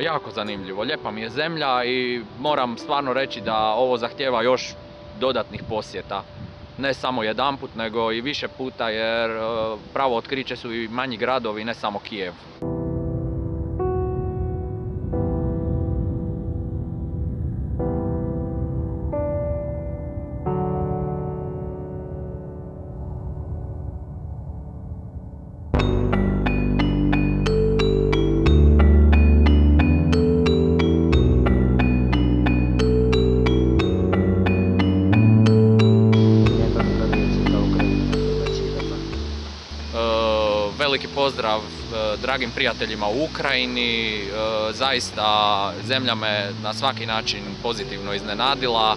jako zanimljivo. Lijepa mi je zemlja i moram stvarno reći da ovo zahtjeva još dodatnih posjeta. Ne samo jedanput, nego i više puta jer e, pravo otkriće su i manji gradovi, ne samo Kijev. Veliki pozdrav e, dragim prijateljima u Ukrajini. E, Zaista zemlja me na svaki način pozitivno iznenadila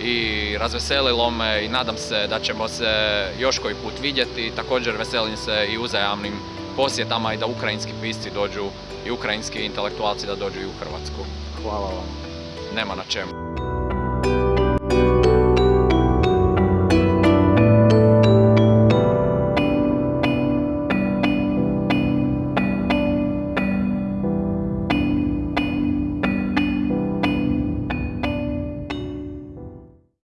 i razveselilo me i nadam se da ćemo se još koji put vidjeti. Također veselim se i uzajamnim posjetama i da ukrajinski pisci dođu i ukrajinski intelektualci da dođu i u Hrvatsku. Hvala vam. Nema na čemu.